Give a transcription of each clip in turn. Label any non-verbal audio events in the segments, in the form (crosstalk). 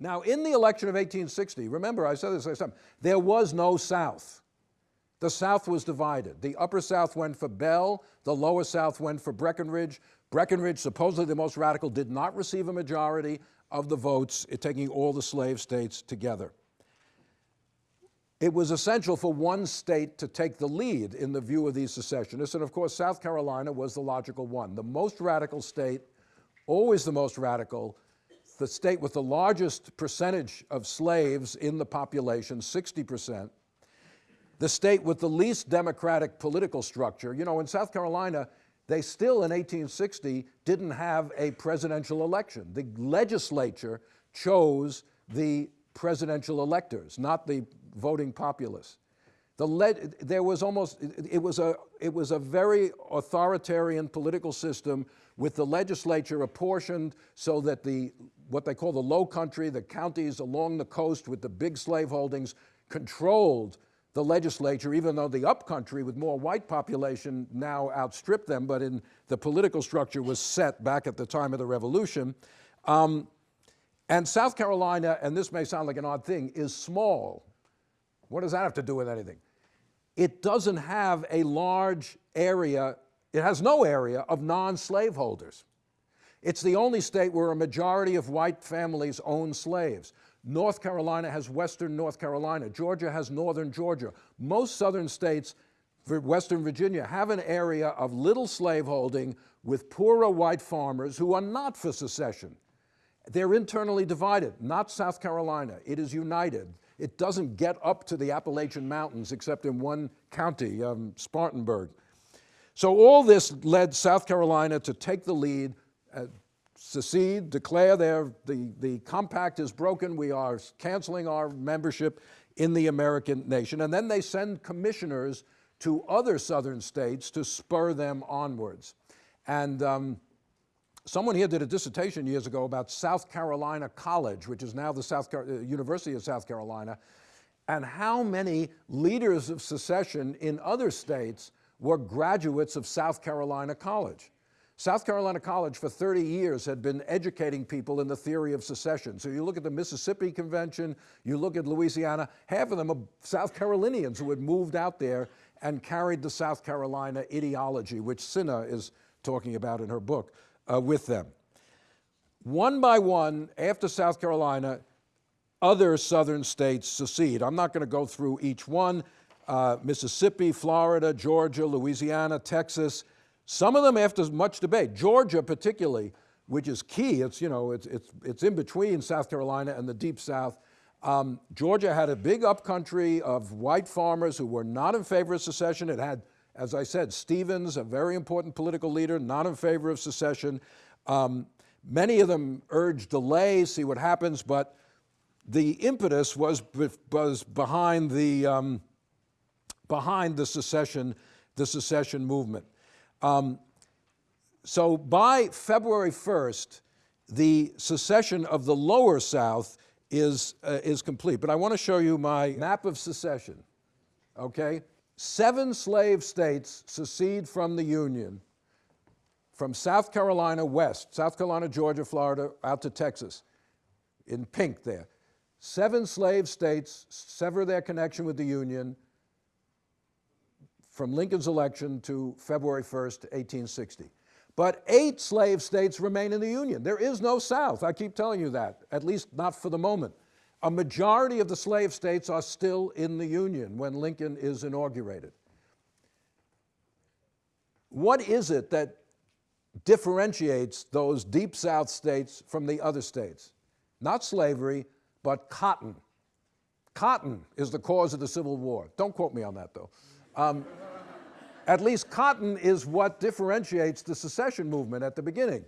Now, in the election of 1860, remember I said this last time, there was no South. The South was divided. The Upper South went for Bell, the Lower South went for Breckinridge. Breckinridge, supposedly the most radical, did not receive a majority of the votes, taking all the slave states together. It was essential for one state to take the lead in the view of these secessionists, and of course, South Carolina was the logical one. The most radical state, always the most radical, the state with the largest percentage of slaves in the population, 60%, the state with the least democratic political structure. You know, in South Carolina, they still in 1860 didn't have a presidential election. The legislature chose the presidential electors, not the voting populace. The there was almost, it was, a, it was a very authoritarian political system with the legislature apportioned so that the, what they call the low country, the counties along the coast with the big slave holdings controlled the legislature, even though the upcountry with more white population now outstripped them, but in the political structure was set back at the time of the revolution. Um, and South Carolina, and this may sound like an odd thing, is small. What does that have to do with anything? It doesn't have a large area, it has no area of non-slaveholders. It's the only state where a majority of white families own slaves. North Carolina has western North Carolina. Georgia has northern Georgia. Most southern states, western Virginia, have an area of little slaveholding with poorer white farmers who are not for secession. They're internally divided, not South Carolina. It is united. It doesn't get up to the Appalachian Mountains except in one county, um, Spartanburg. So all this led South Carolina to take the lead, uh, secede, declare their, the, the compact is broken, we are canceling our membership in the American nation. And then they send commissioners to other southern states to spur them onwards. And um, Someone here did a dissertation years ago about South Carolina College, which is now the South Car uh, University of South Carolina, and how many leaders of secession in other states were graduates of South Carolina College. South Carolina College for 30 years had been educating people in the theory of secession. So you look at the Mississippi Convention, you look at Louisiana, half of them are South Carolinians who had moved out there and carried the South Carolina ideology, which Sinha is talking about in her book uh, with them. One by one, after South Carolina, other southern states secede. I'm not going to go through each one. Uh, Mississippi, Florida, Georgia, Louisiana, Texas, some of them after much debate. Georgia particularly, which is key, it's, you know, it's, it's, it's in between South Carolina and the Deep South. Um, Georgia had a big upcountry of white farmers who were not in favor of secession. It had as I said, Stephens, a very important political leader, not in favor of secession. Um, many of them urged delay, see what happens, but the impetus was, was behind, the, um, behind the secession, the secession movement. Um, so by February 1st, the secession of the lower South is, uh, is complete. But I want to show you my map of secession, okay? Seven slave states secede from the Union from South Carolina west, South Carolina, Georgia, Florida, out to Texas, in pink there. Seven slave states sever their connection with the Union from Lincoln's election to February 1st, 1860. But eight slave states remain in the Union. There is no South, I keep telling you that, at least not for the moment. A majority of the slave states are still in the Union when Lincoln is inaugurated. What is it that differentiates those deep South states from the other states? Not slavery, but cotton. Cotton is the cause of the Civil War. Don't quote me on that, though. Um, (laughs) at least cotton is what differentiates the secession movement at the beginning.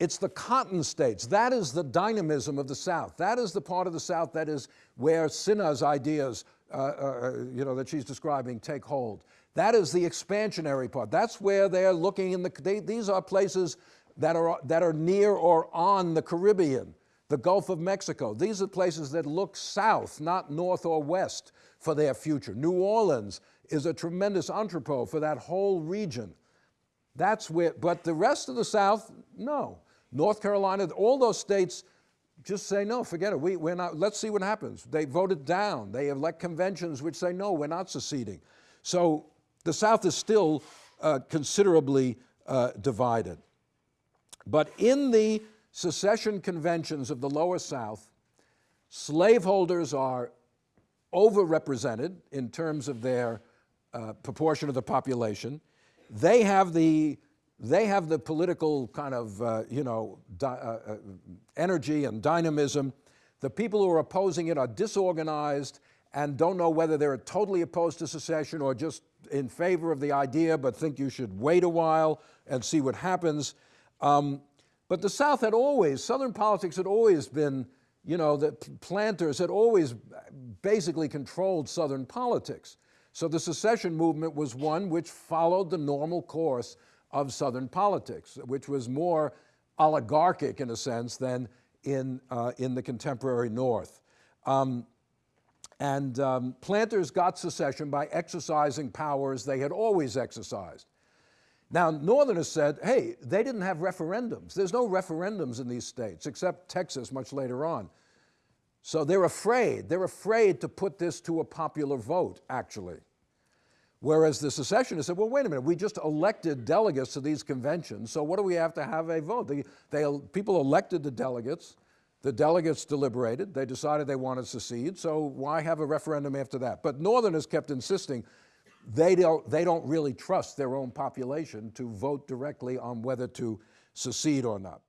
It's the cotton states. That is the dynamism of the South. That is the part of the South that is where Sinha's ideas, uh, uh, you know, that she's describing take hold. That is the expansionary part. That's where they're looking in the, they, these are places that are, that are near or on the Caribbean, the Gulf of Mexico. These are places that look south, not north or west for their future. New Orleans is a tremendous entrepot for that whole region. That's where, but the rest of the South, no. North Carolina, all those states just say no, forget it. We, we're not, let's see what happens. They voted down. They elect conventions which say no, we're not seceding. So the South is still uh, considerably uh, divided. But in the secession conventions of the lower South, slaveholders are overrepresented in terms of their uh, proportion of the population. They have the they have the political kind of uh, you know uh, uh, energy and dynamism. The people who are opposing it are disorganized and don't know whether they're totally opposed to secession or just in favor of the idea, but think you should wait a while and see what happens. Um, but the South had always, Southern politics had always been, you know, the planters had always basically controlled Southern politics. So the secession movement was one which followed the normal course of Southern politics, which was more oligarchic in a sense than in, uh, in the contemporary North. Um, and um, planters got secession by exercising powers they had always exercised. Now, Northerners said, hey, they didn't have referendums. There's no referendums in these states, except Texas much later on. So they're afraid. They're afraid to put this to a popular vote, actually. Whereas the secessionists said, well, wait a minute, we just elected delegates to these conventions, so what do we have to have a vote? They, they, people elected the delegates, the delegates deliberated, they decided they wanted to secede, so why have a referendum after that? But Northerners kept insisting they don't, they don't really trust their own population to vote directly on whether to secede or not.